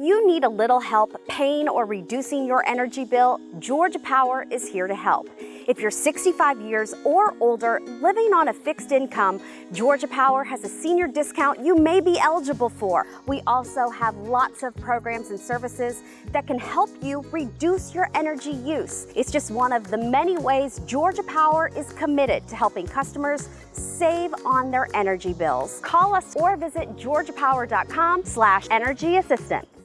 you need a little help paying or reducing your energy bill, Georgia Power is here to help. If you're 65 years or older living on a fixed income, Georgia Power has a senior discount you may be eligible for. We also have lots of programs and services that can help you reduce your energy use. It's just one of the many ways Georgia Power is committed to helping customers save on their energy bills. Call us or visit georgiapower.com slash energy assistance.